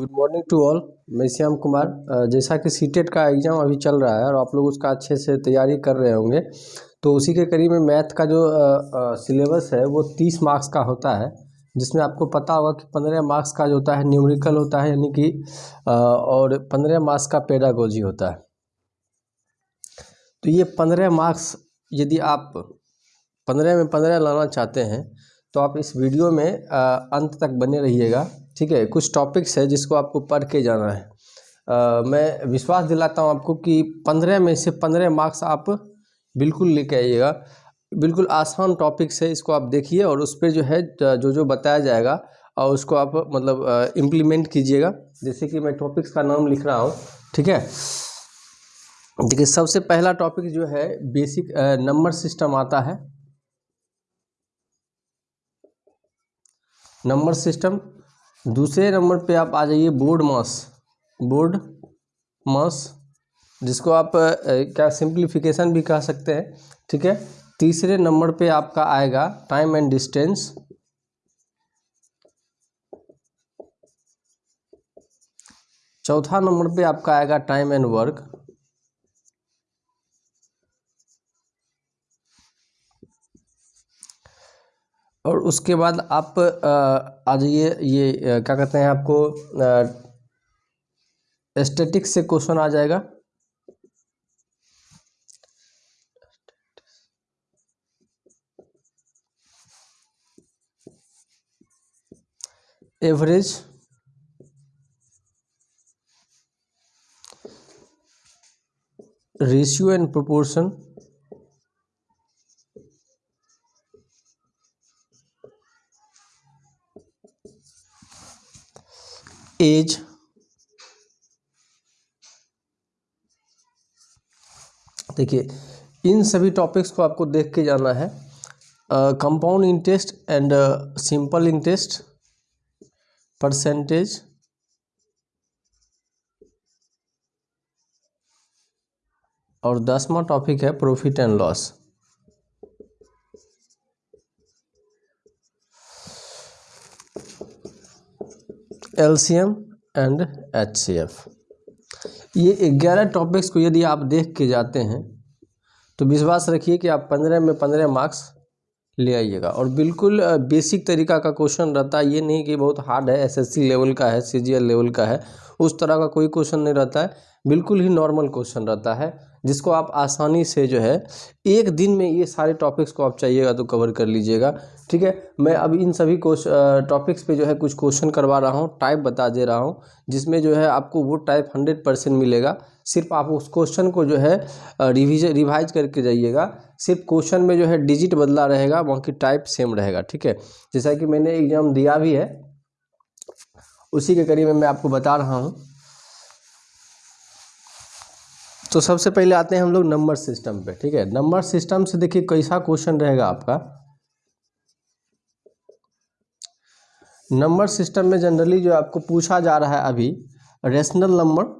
Good morning to all मैं श्याम कुमार। जैसा कि सीटेट का एग्ज़ाम अभी चल रहा है और आप लोग उसका अच्छे से तैयारी कर रहे होंगे तो उसी के करीब में मैथ का जो सिलेबस है, वो तीस मार्क्स का होता है, जिसमें आपको पता होगा कि पंद्रह मार्क्स का जो होता है न्यूमेरिकल होता है, यानी कि और पंद्रह मार्क्स का पेडागोजी होता है। तो ये पंद्रह मार्क्स यदि आप पंद्रह में पंद्रह लाना चाहते हैं तो आप इस वीडियो में अंत तक बने रहिएगा। ठीक है कुछ टॉपिक्स है जिसको आपको पढ़ के जाना है। आ, मैं विश्वास दिलाता हूँ आपको कि पंद्रह में से पंद्रह मार्क्स आप बिल्कुल लेके आइएगा। बिल्कुल आसान टॉपिक्स है इसको आप देखिए और उस पर जो है जो जो बताया जाएगा और उसको आप मतलब इम्प्लीमेंट कीजिएगा। जैसे कि मैं टॉपिक्स का नाम लिख रहा हूँ ठीक है? देखिए सबसे पहला टॉपिक जो है बेसिक नंबर सिस्टम आता है। नंबर सिस्टम दूसरे नंबर पे आप आ जाइए बोर्ड मास। बोर्ड मास, जिसको आप क्या सिंप्लीफिकेशन भी कह सकते हैं, ठीक है? तीसरे नंबर पे आपका आएगा टाइम एंड डिस्टेंस। चौथा नंबर पे आपका आएगा टाइम एंड वर्क। और उसके बाद आप आ जाइए ये क्या कहते हैं आपको स्टेटिक्स से क्वेश्चन आ जाएगा। Average ratio and proportion age देखिए, इन सभी टॉपिक्स को आपको देख के जाना है। Compound interest and simple interest percentage और दसवां टॉपिक है profit and loss LCM and HCF ये ग्यारह टॉपिक्स को यदि आप देख के जाते हैं तो विश्वास रखिए कि आप पंद्रह में पंद्रह मार्क्स ले आइएगा। और बिल्कुल बेसिक तरीका का क्वेश्चन रहता है, ये नहीं कि बहुत हार्ड है एसएससी लेवल का है सीजीएल लेवल का है, उस तरह का कोई क्वेश्चन नहीं रहता है। बिल्कुल ही नॉर्मल क्वेश्चन रहता है। जिसको आप आसानी से जो है, एक दिन में ये सारे टॉपिक्स को आप चाहिएगा तो कवर कर लीजिएगा। ठीक है? मैं अब इन सभी टॉपिक्स पे जो है कुछ क्वेश्चन करवा रहा हूँ टाइप बता दे रहा हूँ, जिसमें जो है आपको वो टाइप हंड्रेड परसेंट मिलेगा। सिर्फ़ आप उस क्वेश्चन को जो है रिविज रिवाइज करके जाइएगा। सिर्फ़ क्वेश्चन में जो है डिजिट बदला रहेगा बाकी टाइप सेम रहेगा। ठीक है? जैसा कि मैंने एग्ज़ाम दिया भी है, उसी के करीब में मैं आपको बता रहा हूँ। तो सबसे पहले आते हैं हम लोग नंबर सिस्टम पे, ठीक है? नंबर सिस्टम से देखिए कैसा क्वेश्चन रहेगा आपका। नंबर सिस्टम में जनरली जो आपको पूछा जा रहा है अभी रेशनल नंबर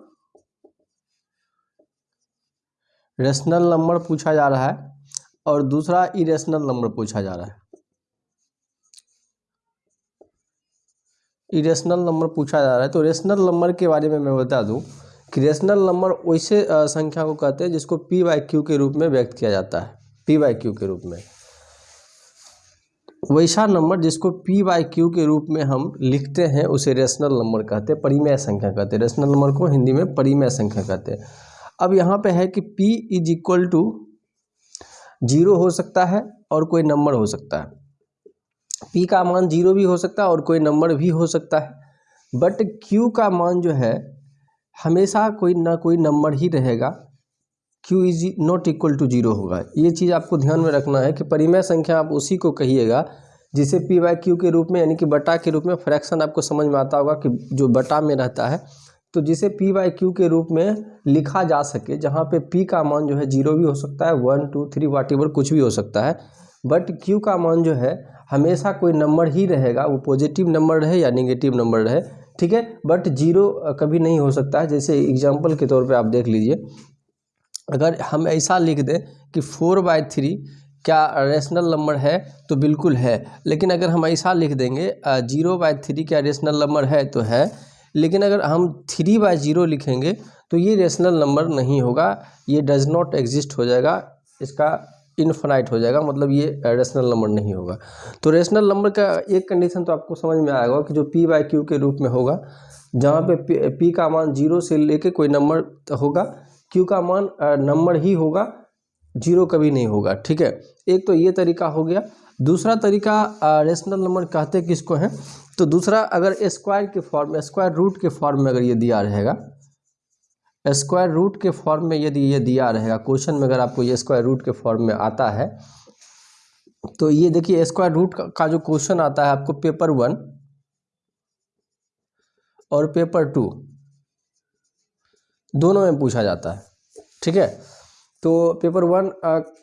रेशनल नंबर पूछा जा रहा है और दूसरा इरेशनल नंबर पूछा जा रहा है। इरेशनल नंबर पूछा जा रहा है तो रेशनल नंबर के बारे में मैं बता दूँ। रेशनल नंबर वैसे संख्या को कहते हैं जिसको पी वाई क्यू के रूप में व्यक्त किया जाता है। पी वाई क्यू के रूप में। वैसा नंबर जिसको पी वाई क्यू के रूप में हम लिखते हैं, उसे रेशनल नंबर कहते हैं, परिमेय संख्या कहते हैं। रेशनल नंबर को हिंदी में परिमेय संख्या कहते हैं। अब यहाँ पे है कि p is equal to zero हो सकता है और कोई नंबर हो सकता है। P का मान ज़ीरो भी हो सकता है और कोई नंबर भी हो सकता है। बट q का मान जो है हमेशा कोई ना कोई नंबर ही रहेगा, q is not equal to zero होगा। ये चीज़ आपको ध्यान में रखना है कि परिमेय संख्या आप उसी को कहिएगा, जिसे पी वाई क्यू के रूप में, यानी कि बटा के रूप में फ्रैक्शन आपको समझ में आता होगा कि जो बटा में रहता है तो जिसे पी वाई क्यू के रूप में लिखा जा सके, जहाँ पे पी का मान जो है ज़ीरो भी हो सकता है one two three whatever कुछ भी हो सकता है बट क्यू का मान जो है, हमेशा कोई नंबर ही रहेगा, वो पॉजिटिव नंबर रहे या निगेटिव नंबर रहे ठीक है? बट ज़ीरो कभी नहीं हो सकता है। जैसे एग्ज़ाम्पल के तौर पे आप देख लीजिए। अगर हम ऐसा लिख दें कि फोर बाई थ्री क्या रेशनल नंबर है? तो बिल्कुल है। लेकिन अगर हम ऐसा लिख देंगे ज़ीरो बाय थ्री क्या रेशनल नंबर है? तो है। लेकिन अगर हम थ्री बाय ज़ीरो लिखेंगे तो ये रेशनल नंबर नहीं होगा। ये डज नॉट एग्जिस्ट हो जाएगा। इसका इनफाइनाइट हो जाएगा मतलब ये रेशनल नंबर नहीं होगा। तो रेशनल नंबर का एक कंडीशन तो आपको समझ में आएगा कि जो पी बाई क्यू के रूप में होगा, जहाँ पे पी का मान ज़ीरो से लेके कोई नंबर होगा क्यू का मान नंबर ही होगा ज़ीरो कभी नहीं होगा, ठीक है? एक तो ये तरीका हो गया। दूसरा तरीका रेशनल नंबर कहते किसको हैं? तो दूसरा, अगर स्क्वायर के फॉर्म स्क्वायर रूट के फॉर्म में अगर ये दिया रहेगा स्क्वायर रूट के फॉर्म में यदि ये दिया रहेगा क्वेश्चन में अगर आपको ये स्क्वायर रूट के फॉर्म में आता है तो ये देखिए स्क्वायर रूट का जो क्वेश्चन आता है आपको पेपर वन और पेपर टू दोनों में पूछा जाता है, ठीक है? तो पेपर वन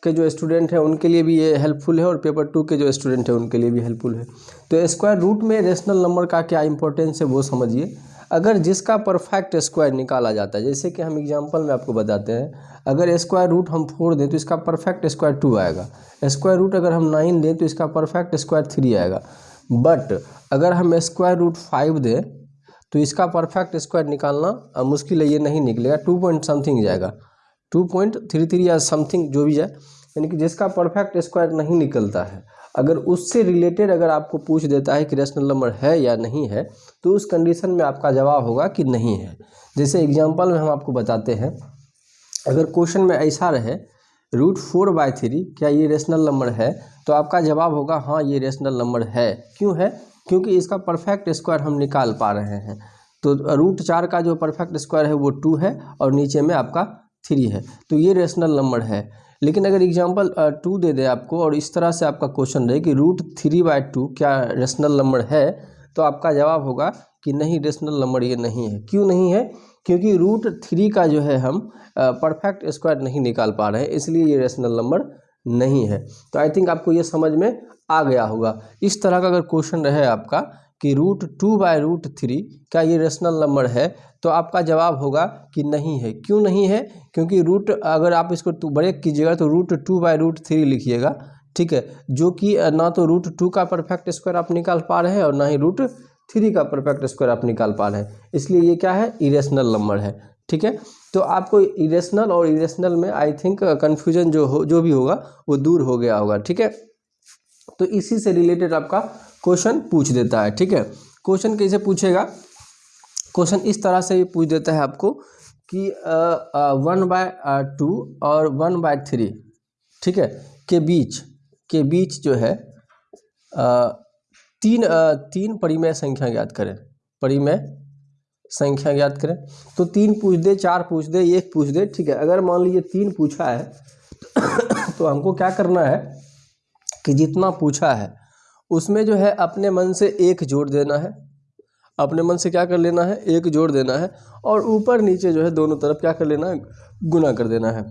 के जो स्टूडेंट हैं, उनके लिए भी ये हेल्पफुल है और पेपर टू के जो स्टूडेंट हैं, उनके लिए भी हेल्पफुल है। तो स्क्वायर रूट में रेशनल नंबर का क्या इंपॉर्टेंस है, वो समझिए। अगर जिसका परफेक्ट स्क्वायर निकाला जाता है, जैसे कि हम एग्जांपल में आपको बताते हैं, अगर स्क्वायर रूट हम फोर दें तो इसका परफेक्ट स्क्वायर टू आएगा। स्क्वायर रूट अगर हम नाइन दें तो इसका परफेक्ट स्क्वायर थ्री आएगा। बट अगर हम स्क्वायर रूट फाइव दें तो इसका परफेक्ट स्क्वायर निकालना मुश्किल है, ये नहीं निकलेगा। टू पॉइंट समथिंग जाएगा। टू पॉइंट थ्री थ्री या समथिंग जो भी जाए यानी कि जिसका परफेक्ट स्क्वायर नहीं निकलता है। अगर उससे रिलेटेड अगर आपको पूछ देता है कि रेशनल नंबर है या नहीं है तो उस कंडीशन में आपका जवाब होगा कि नहीं है। जैसे एग्जांपल में हम आपको बताते हैं, अगर क्वेश्चन में ऐसा रहे रूट फोर बाय थ्री क्या ये रेशनल नंबर है? तो आपका जवाब होगा हाँ ये रेशनल नंबर है। क्यों है? क्योंकि इसका परफेक्ट स्क्वायर हम निकाल पा रहे हैं। तो रूट चार का जो परफेक्ट स्क्वायर है, वो टू है और नीचे में आपका थ्री है। तो ये रेशनल नंबर है। लेकिन अगर एग्जांपल टू दे दे आपको और इस तरह से आपका क्वेश्चन रहे कि रूट थ्री बाय टू क्या रेशनल नंबर है तो आपका जवाब होगा कि नहीं रेशनल नंबर ये नहीं है। क्यों नहीं है? क्योंकि रूट थ्री का जो है हम परफेक्ट स्क्वायर नहीं निकाल पा रहे हैं, इसलिए ये रेशनल नंबर नहीं है। तो आई थिंक आपको ये समझ में आ गया होगा। इस तरह का अगर क्वेश्चन रहे आपका कि root two by root three क्या ये रेशनल नंबर है तो आपका जवाब होगा कि नहीं है। क्यों नहीं है? क्योंकि रूट अगर आप इसको ब्रेक कीजिएगा तो root two by root three लिखिएगा, ठीक है? जो कि ना तो रूट टू का परफेक्ट स्क्वायर आप निकाल पा रहे हैं और ना ही रूट थ्री का परफेक्ट स्क्वायर आप निकाल पा रहे हैं। इसलिए ये क्या है? इरेशनल नंबर है, ठीक है? तो आपको इरेशनल और इरेशनल में आई थिंक कन्फ्यूज़न जो हो, जो भी होगा, वो दूर हो गया होगा, ठीक है? तो इसी से रिलेटेड आपका क्वेश्चन पूछ देता है ठीक है? क्वेश्चन कैसे पूछेगा? क्वेश्चन इस तरह से पूछ देता है आपको कि वन बाय टू और वन बाय थ्री ठीक है? के बीच के बीच जो है आ, तीन आ, तीन परिमेय संख्या ज्ञात करें। परिमेय संख्या ज्ञात करें। तो तीन पूछ दे चार पूछ दे एक पूछ दे ठीक है? अगर मान लीजिए तीन पूछा है तो हमको क्या करना है कि जितना पूछा है उसमें जो है अपने मन से एक जोड़ देना है। अपने मन से क्या कर लेना है? एक जोड़ देना है और ऊपर नीचे जो है दोनों तरफ़ क्या कर लेना है? गुना कर देना है।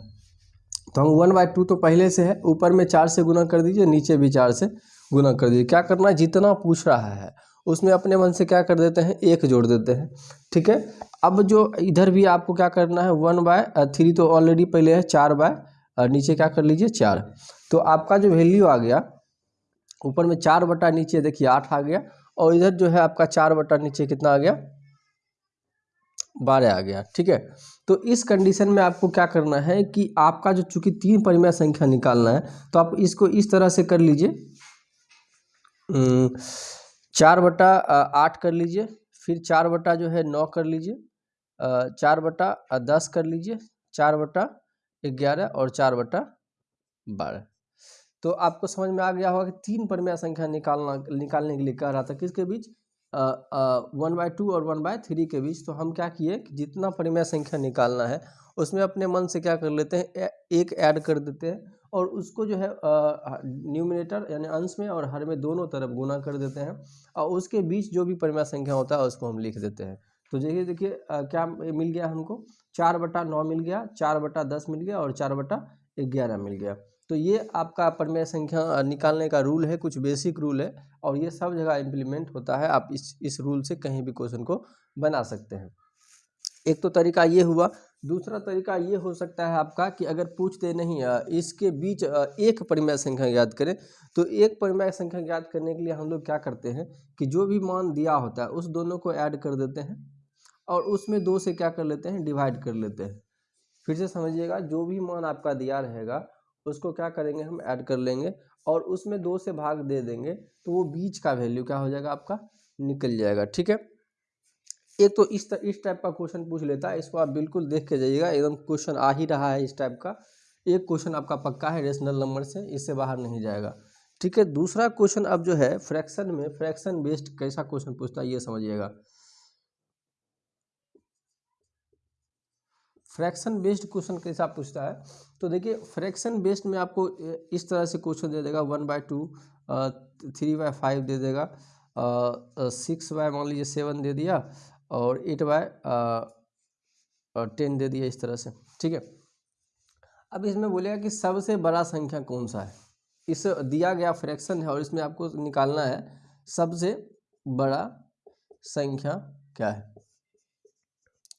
तो हम वन बाई टू तो पहले से है, ऊपर में चार से गुना कर दीजिए, नीचे भी चार से गुना कर दीजिए। क्या करना है? जितना पूछ रहा है, उसमें अपने मन से क्या कर देते हैं? एक जोड़ देते हैं। ठीक है? अब जो इधर भी आपको क्या करना है? वन बाय थ्री तो ऑलरेडी पहले है, चार बाय नीचे क्या कर लीजिए? चार। तो आपका जो वैल्यू आ गया ऊपर में चार बटा नीचे, देखिए, आठ आ गया और इधर जो है आपका चार बटा नीचे कितना आ गया? बारह आ गया, ठीक है? तो इस कंडीशन में आपको क्या करना है कि आपका जो चूँकि तीन परिमेय संख्या निकालना है तो आप इसको इस तरह से कर लीजिए। चार बटा आठ कर लीजिए, फिर चार बटा जो है नौ कर लीजिए चार बटा दस कर लीजिए, चार बटा ग्यारह और चार बटा बारह। तो आपको समझ में आ गया होगा कि तीन परिमेय संख्या निकालना, निकालने के लिए कह रहा था। किसके बीच? वन बाय टू और वन बाय थ्री के बीच। तो हम क्या किए कि जितना परिमेय संख्या निकालना है, उसमें अपने मन से क्या कर लेते हैं एक ऐड कर देते हैं और उसको जो है न्यूमिनेटर यानी अंश में और हर में दोनों तरफ़ गुना कर देते हैं और उसके बीच जो भी परिमेय संख्या होता है, उसको हम लिख देते हैं। तो देखिए देखिए क्या मिल गया हमको? चार बटा नौ मिल गया, चार बटा दस मिल गया और चार बटा ग्यारह मिल गया। तो ये आपका परिमेय संख्या निकालने का रूल है, कुछ बेसिक रूल है और ये सब जगह इम्प्लीमेंट होता है, आप इस इस रूल से कहीं भी क्वेश्चन को बना सकते हैं। एक तो तरीका ये हुआ। दूसरा तरीका ये हो सकता है आपका कि अगर पूछते नहीं इसके बीच एक परिमेय संख्या याद करें तो एक परिमेय संख्या याद करने के लिए हम लोग क्या करते हैं कि जो भी मान दिया होता है, उस दोनों को ऐड कर देते हैं और उसमें दो से क्या कर लेते हैं डिवाइड कर लेते हैं। फिर से समझिएगा, जो भी मान आपका दिया रहेगा उसको क्या करेंगे हम ऐड कर लेंगे और उसमें दो से भाग दे देंगे तो वो बीच का वैल्यू क्या हो जाएगा आपका निकल जाएगा ठीक है? एक तो इस तर, इस टाइप का क्वेश्चन पूछ लेता है इसको आप बिल्कुल देख के जाइएगा एकदम क्वेश्चन आ ही रहा है इस टाइप का। एक क्वेश्चन आपका पक्का है रेशनल नंबर से इससे बाहर नहीं जाएगा ठीक है? दूसरा क्वेश्चन अब जो है फ्रैक्शन में फ्रैक्शन बेस्ड कैसा क्वेश्चन पूछता है ये समझिएगा। फ्रैक्शन बेस्ड क्वेश्चन कैसा पूछता है। तो देखिए, फ्रैक्शन बेस्ड में आपको इस तरह से क्वेश्चन दे देगा। One by two three by five दे देगा। सिक्स बाय मान लीजिए सेवन दे दिया और एट बाय टेन दे दिया इस तरह से। ठीक है? अब इसमें बोलेगा कि सबसे बड़ा संख्या कौन सा है? इस दिया गया फ्रैक्शन है और इसमें आपको निकालना है, सबसे बड़ा संख्या क्या है?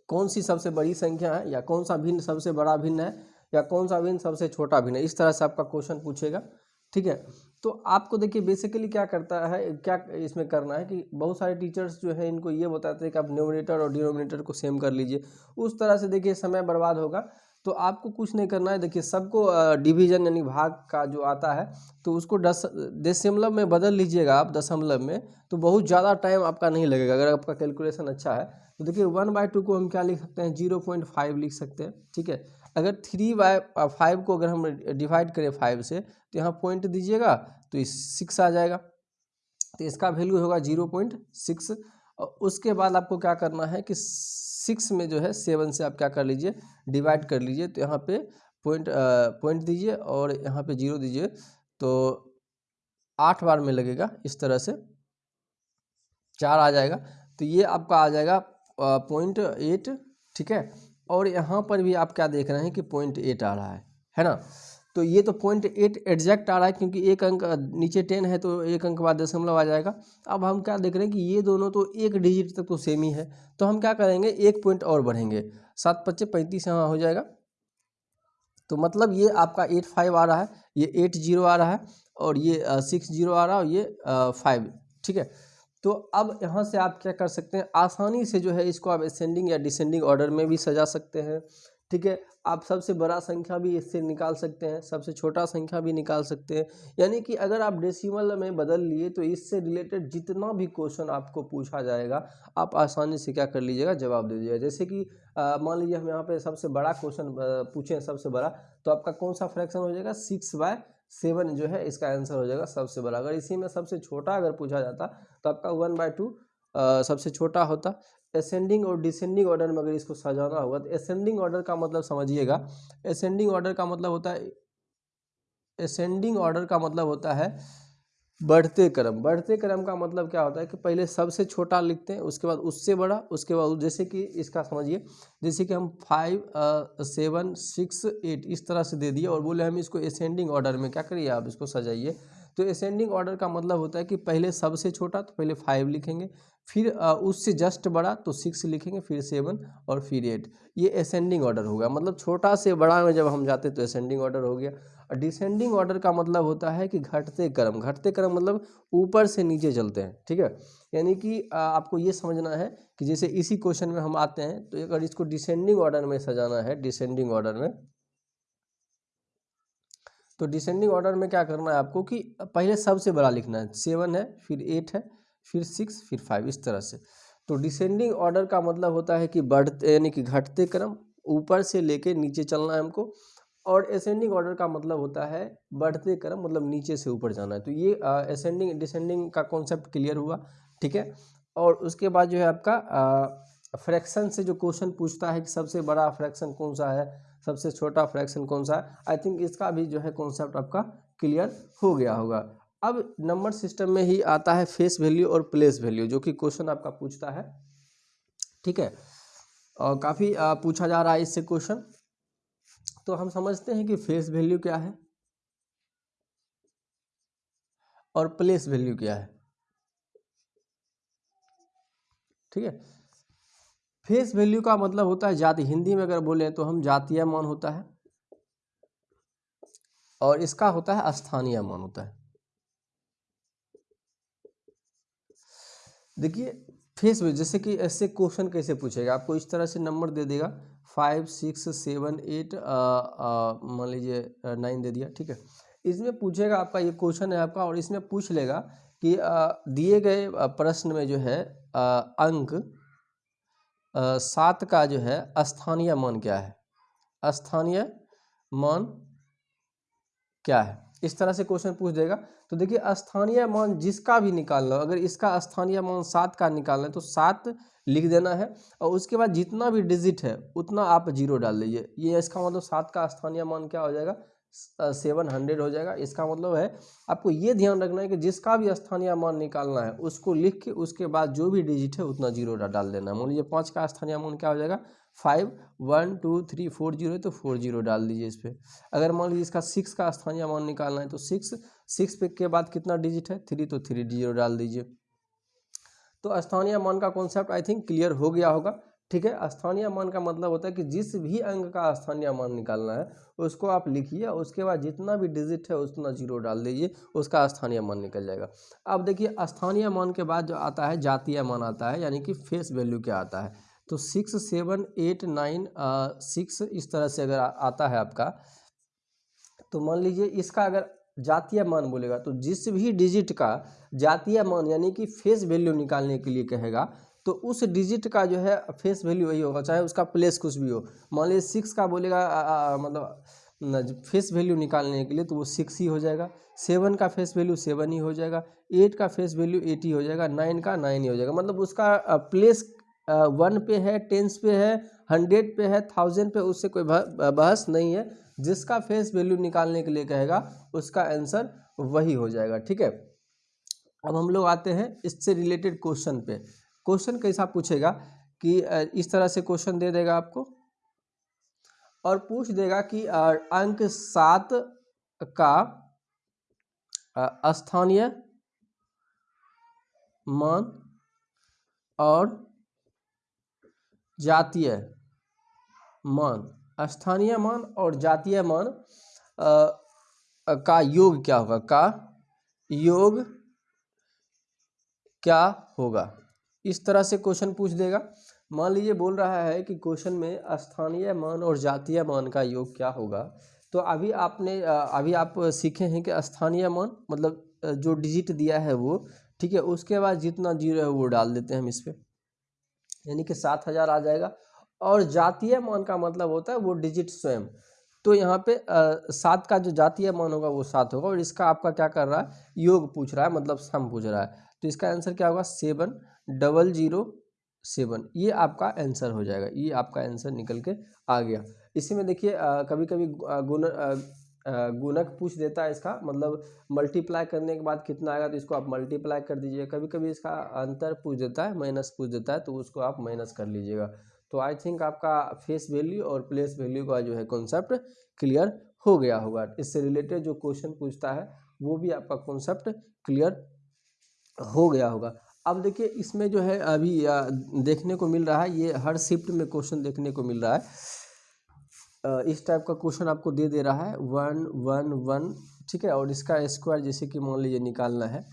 कौन सी सबसे बड़ी संख्या है, या कौन सा भिन्न सबसे बड़ा भिन्न है, या कौन सा भिन्न सबसे छोटा भिन्न है? इस तरह से आपका क्वेश्चन पूछेगा, ठीक है? तो आपको देखिए बेसिकली क्या करता है, क्या इसमें करना है कि बहुत सारे टीचर्स जो है, इनको ये बताते हैं कि आप न्यूमिनेटर और डिनोमिनेटर को सेम कर लीजिए। उस तरह से देखिए, समय बर्बाद होगा। तो आपको कुछ नहीं करना है। देखिए, सबको डिवीज़न यानी भाग का जो आता है तो उसको दस, दशमलव में बदल लीजिएगा आप, दशमलव में तो बहुत ज़्यादा टाइम आपका नहीं लगेगा। अगर आपका कैलकुलेशन अच्छा है तो देखिए वन बाई टू को हम क्या लिख सकते हैं? ज़ीरो पॉइंट फाइव लिख सकते हैं, ठीक है? अगर थ्री बाय फाइव को अगर हम डिवाइड करें फाइव से तो यहाँ पॉइंट दीजिएगा तो सिक्स आ जाएगा। तो इसका वैल्यू होगा ज़ीरो पॉइंट सिक्स और उसके बाद आपको क्या करना है कि सिक्स में जो है सेवन से आप क्या कर लीजिए डिवाइड कर लीजिए तो यहाँ पे पॉइंट पॉइंट दीजिए और यहाँ पे ज़ीरो दीजिए तो आठ बार में लगेगा इस तरह से। चार आ जाएगा तो ये आपका आ जाएगा पॉइंट एट ठीक है? और यहाँ पर भी आप क्या देख रहे हैं कि पॉइंट एट आ रहा है है ना? तो ये तो पॉइंट एट एग्जैक्ट आ रहा है क्योंकि एक अंक नीचे टेन है तो एक अंक बाद दशमलव आ जाएगा। अब हम क्या देख रहे हैं कि ये दोनों तो एक डिजिट तक तो सेम ही है। तो हम क्या करेंगे? एक पॉइंट और बढ़ेंगे। सात पच्चे पैंतीस यहाँ हो जाएगा। तो मतलब ये आपका एट फाइव आ रहा है, ये एट ज़ीरो आ रहा है और ये सिक्स ज़ीरो आ रहा है और ये फाइव ठीक है? तो अब यहाँ से आप क्या कर सकते हैं? आसानी से जो है इसको आप असेंडिंग या डिसेंडिंग ऑर्डर में भी सजा सकते हैं। ठीक है? आप सबसे बड़ा संख्या भी इससे निकाल सकते हैं, सबसे छोटा संख्या भी निकाल सकते हैं। यानी कि अगर आप डेसिमल में बदल लिए तो इससे रिलेटेड जितना भी क्वेश्चन आपको पूछा जाएगा, आप आसानी से क्या कर लीजिएगा, जवाब दे दीजिएगा। जैसे कि मान लीजिए हम यहाँ पे सबसे बड़ा क्वेश्चन पूछें सबसे बड़ा तो आपका कौन सा फ्रैक्शन हो जाएगा? सिक्स बाय सेवन जो है, इसका आंसर हो जाएगा सबसे बड़ा। अगर इसी में सबसे छोटा अगर पूछा जाता तो आपका वन बाय टू सबसे छोटा होता। असेंडिंग और डिसेंडिंग ऑर्डर में अगर इसको सजाना होगा तो असेंडिंग ऑर्डर का मतलब समझिएगा। असेंडिंग ऑर्डर का मतलब होता है असेंडिंग ऑर्डर का मतलब होता है बढ़ते क्रम। बढ़ते क्रम का मतलब क्या होता है कि पहले सबसे छोटा लिखते हैं, उसके बाद उससे बड़ा, उसके बाद जैसे कि इसका समझिए, जैसे कि हम फाइव सेवन सिक्स एट इस तरह से दे दिए और बोले हम इसको असेंडिंग ऑर्डर में, क्या करिए आप इसको सजाइए? तो असेंडिंग ऑर्डर का मतलब होता है कि पहले सबसे छोटा तो पहले फाइव लिखेंगे, फिर उससे जस्ट बड़ा तो सिक्स लिखेंगे, फिर सेवन और फिर एट ये असेंडिंग ऑर्डर होगा। मतलब छोटा से बड़ा में जब हम जाते तो असेंडिंग ऑर्डर हो गया। और डिसेंडिंग ऑर्डर का मतलब होता है कि घटते क्रम। घटते क्रम मतलब ऊपर से नीचे चलते हैं, ठीक है? यानी कि आपको ये समझना है कि जैसे इसी क्वेश्चन में हम आते हैं तो अगर इसको डिसेंडिंग ऑर्डर में सजाना है डिसेंडिंग ऑर्डर में तो डिसेंडिंग ऑर्डर में क्या करना है आपको कि पहले सबसे बड़ा लिखना है सेवन है, फिर एट है, फिर सिक्स फिर फाइव इस तरह से। तो डिसेंडिंग ऑर्डर का मतलब होता है कि बढ़ते, यानी कि घटते क्रम, ऊपर से लेके नीचे चलना है हमको, और असेंडिंग ऑर्डर का मतलब होता है बढ़ते क्रम मतलब नीचे से ऊपर जाना है। तो ये असेंडिंग डिसेंडिंग का कॉन्सेप्ट क्लियर हुआ, ठीक है? और उसके बाद जो है आपका फ्रैक्शन से जो क्वेश्चन पूछता है कि सबसे बड़ा फ्रैक्शन कौन सा है सबसे छोटा फ्रैक्शन कौन सा? है आई थिंक इसका भी जो है कॉन्सेप्ट आपका क्लियर हो गया होगा। अब नंबर सिस्टम में ही आता है फेस वैल्यू और प्लेस वैल्यू जो कि क्वेश्चन आपका पूछता है। ठीक है? और काफ़ी पूछा जा रहा है इससे क्वेश्चन तो हम समझते हैं कि फेस वैल्यू क्या है? और प्लेस वैल्यू क्या है? ठीक है? फेस वैल्यू का मतलब होता है जाति। हिंदी में अगर बोले तो हम जातीय मान होता है और इसका होता है स्थानीय मान होता है। देखिए फेस वैल्यू जैसे कि ऐसे क्वेश्चन कैसे पूछेगा? आपको इस तरह से नंबर दे देगा। फाइव सिक्स सेवन एट मान लीजिए नाइन दे दिया ठीक है? इसमें पूछेगा आपका ये क्वेश्चन है आपका और इसमें पूछ लेगा कि दिए गए प्रश्न में जो है आ, अंक सात का जो है स्थानीय मान क्या है? स्थानीय मान क्या है? इस तरह से क्वेश्चन पूछ देगा। तो देखिए स्थानीय मान जिसका भी निकालना हो अगर इसका स्थानीय मान सात का निकालना है तो सात लिख देना है और उसके बाद जितना भी डिजिट है, उतना आप ज़ीरो डाल दीजिए। ये इसका मतलब सात का स्थानीय मान क्या हो जाएगा? सेवन हंड्रेड हो जाएगा। इसका मतलब है, आपको ये ध्यान रखना है कि जिसका भी स्थानीय मान निकालना है, उसको लिख के उसके बाद जो भी डिजिट है उतना ज़ीरो डाल देना है। मान लीजिए पाँच का स्थानीय मान क्या हो जाएगा? Five one two three four zero है तो फोर ज़ीरो डाल दीजिए इस पर अगर मान लीजिए इसका सिक्स का स्थानीय मान निकालना है तो सिक्स सिक्स पे के बाद कितना डिजिट है? थ्री तो थ्री ज़ीरो डाल दीजिए। तो स्थानीय मान का कॉन्सेप्ट आई थिंक क्लियर हो गया होगा। ठीक है? स्थानीय मान का मतलब होता है कि जिस भी अंक का स्थानीय मान निकालना है, उसको आप लिखिए, उसके बाद जितना भी डिजिट है, उतना ज़ीरो डाल दीजिए, उसका स्थानीय मान निकल जाएगा। अब देखिए, स्थानीय मान के बाद जो आता है, जातीय मान आता है, यानी कि फेस वैल्यू क्या आता है? तो six seven eight nine six इस तरह से अगर आता है आपका तो मान लीजिए इसका अगर जातीय मान बोलेगा तो जिस भी डिजिट का जातीय मान, यानी कि फेस वैल्यू निकालने के लिए कहेगा तो उस डिजिट का जो है फेस वैल्यू वही होगा, चाहे उसका प्लेस कुछ भी हो। मान लीजिए सिक्स का बोलेगा मतलब फेस वैल्यू निकालने के लिए तो वो सिक्स ही हो जाएगा। सेवन का फेस वैल्यू सेवन ही हो जाएगा। एट का फेस वैल्यू एट ही हो जाएगा। नाइन का नाइन ही हो जाएगा। मतलब उसका प्लेस वन पे है टेंस पे है हंड्रेड पे है थाउज़ेंड पे, उससे कोई बहस नहीं है। जिसका फेस वैल्यू निकालने के लिए कहेगा, उसका आंसर वही हो जाएगा। ठीक है? अब हम लोग आते हैं इससे रिलेटेड क्वेश्चन पे। क्वेश्चन कैसा पूछेगा कि इस तरह से क्वेश्चन दे देगा आपको और पूछ देगा कि अंक सात का स्थानीय मान और जातीय मान, स्थानीय मान और जातीय मान का योग क्या होगा? का योग क्या होगा? इस तरह से क्वेश्चन पूछ देगा। मान लीजिए, बोल रहा है कि क्वेश्चन में स्थानीय मान और जातीय मान का योग क्या होगा? तो अभी आपने अभी आप सीखे हैं कि स्थानीय मान मतलब जो डिजिट दिया है वो, ठीक है, उसके बाद जितना ज़ीरो है वो डाल देते हैं हम इस पर यानी कि सात हज़ार आ जाएगा। और जातीय मान का मतलब होता है वो डिजिट स्वयं। तो यहाँ पे सात का जो जातीय मान होगा वो सात होगा और इसका आपका क्या कर रहा है? योग पूछ रहा है मतलब सम पूछ रहा है। तो इसका आंसर क्या होगा? सेवन। Double zero seven. ये आपका आंसर हो जाएगा। ये आपका आंसर निकल के आ गया। इसी में देखिए कभी कभी गुण गुणक पूछ देता है इसका। मतलब मल्टीप्लाई करने के बाद कितना आएगा तो इसको आप मल्टीप्लाई कर दीजिए कभी कभी इसका अंतर पूछ देता है माइनस पूछ देता है तो उसको आप माइनस कर लीजिएगा। तो आई थिंक आपका फेस वैल्यू और प्लेस वैल्यू का जो है कॉन्सेप्ट क्लियर हो गया होगा। इससे रिलेटेड जो क्वेश्चन पूछता है, वो भी आपका कॉन्सेप्ट क्लियर हो गया होगा। अब देखिए, इसमें जो है, अभी देखने को मिल रहा है, ये हर शिफ्ट में क्वेश्चन देखने को मिल रहा है। इस टाइप का क्वेश्चन आपको दे दे रहा है, वन वन वन, ठीक है, और इसका स्क्वायर जैसे कि मान लीजिए निकालना है।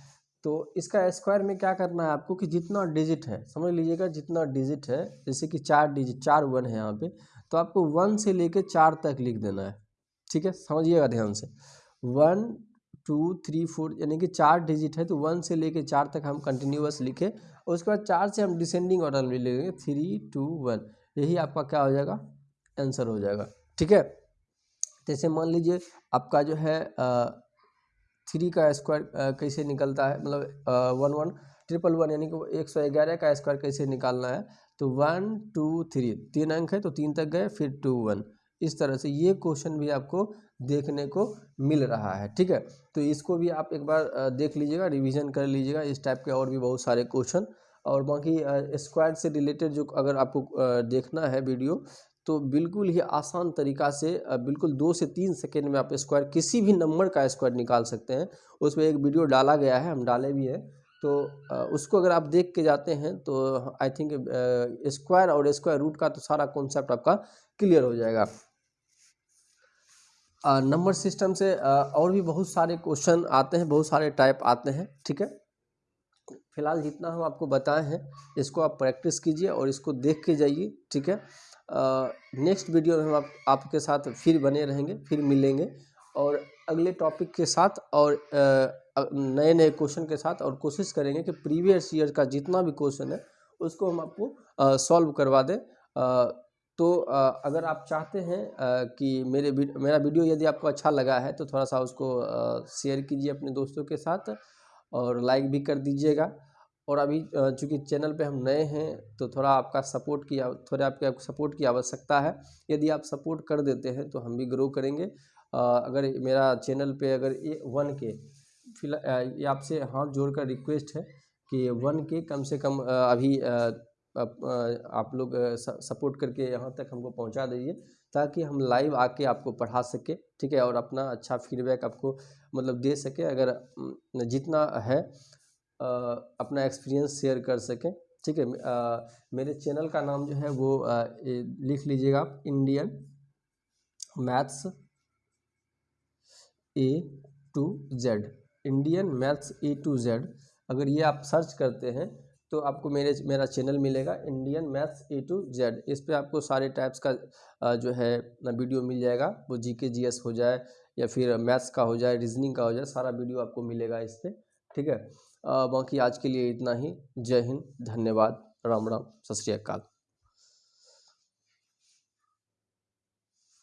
तो इसका स्क्वायर में क्या करना है आपको कि जितना डिजिट है, समझ लीजिएगा, जितना डिजिट है, जैसे कि चार डिजिट, चार वन है यहाँ पे तो आपको वन से लेके चार तक लिख देना है, ठीक है, समझिएगा ध्यान से। वन टू, थ्री, फोर यानी कि चार डिजिट है तो वन से लेके चार तक हम कंटिन्यूस लिखे और उसके बाद चार से हम डिसेंडिंग ऑर्डर में लेंगे थ्री टू वन यही आपका क्या हो जाएगा? आंसर हो जाएगा। ठीक है? जैसे मान लीजिए आपका जो है थ्री का स्क्वायर कैसे निकलता है? मतलब वन वन ट्रिपल वन यानी कि एक सौ ग्यारह का स्क्वायर कैसे निकालना है? तो वन टू थ्री तीन अंक है तो तीन तक गए, फिर टू वन इस तरह से ये क्वेश्चन भी आपको देखने को मिल रहा है, ठीक है? तो इसको भी आप एक बार देख लीजिएगा, रिवीजन कर लीजिएगा। इस टाइप के और भी बहुत सारे क्वेश्चन और बाकी स्क्वाड से रिलेटेड जो अगर आपको देखना है वीडियो तो बिल्कुल ही आसान तरीका से बिल्कुल दो से तीन सेकेंड में आप स्क्वायर किसी भी नंबर का स्क्वायर निकाल सकते हैं। उसमें एक वीडियो डाला गया है, हम डाले भी हैं। तो उसको अगर आप देख के जाते हैं तो आई थिंक स्क्वायर और स्क्वायर रूट का तो सारा कॉन्सेप्ट आपका क्लियर हो जाएगा। नंबर सिस्टम से और भी बहुत सारे क्वेश्चन आते हैं बहुत सारे टाइप आते हैं ठीक है? फ़िलहाल जितना हम आपको बताए हैं इसको आप प्रैक्टिस कीजिए और इसको देख के जाइए ठीक है? नेक्स्ट वीडियो में हम आप, आपके साथ फिर बने रहेंगे फिर मिलेंगे और अगले टॉपिक के साथ और नए नए क्वेश्चन के साथ और कोशिश करेंगे कि प्रीवियस ईयर का जितना भी क्वेश्चन है उसको हम आपको सॉल्व करवा दें। तो अगर आप चाहते हैं कि मेरे मेरा वीडियो यदि आपको अच्छा लगा है तो थोड़ा सा उसको शेयर कीजिए अपने दोस्तों के साथ और लाइक भी कर दीजिएगा। और अभी चूँकि चैनल पे हम नए हैं तो थोड़ा आपका सपोर्ट की थोड़ा आपके सपोर्ट की आवश्यकता है। यदि आप सपोर्ट कर देते हैं तो हम भी ग्रो करेंगे। अगर मेरा चैनल पे अगर ये वन के फ़िलहाल आपसे हाथ जोड़कर रिक्वेस्ट है कि वन के कम से कम अभी आप लोग सपोर्ट करके यहाँ तक हमको पहुँचा दीजिए ताकि हम लाइव आके आपको पढ़ा सके ठीक है और अपना अच्छा फीडबैक आपको मतलब दे सके अगर जितना है अपना एक्सपीरियंस शेयर कर सकें ठीक है मेरे चैनल का नाम जो है वो आ, लिख लीजिएगा आप Indian maths A to Z Indian maths A to Z अगर ये आप सर्च करते हैं तो आपको मेरे, मेरा चैनल मिलेगा Indian maths A to Z इस पर आपको सारे टाइप्स का जो है वीडियो मिल जाएगा। वो जी के जी एस हो जाए या फिर मैथ्स का हो जाए रीजनिंग का हो जाए, सारा वीडियो आपको मिलेगा इस पर ठीक है? बाकी आज के लिए इतना ही। जय हिंद, धन्यवाद। राम राम। सत श्री अकाल।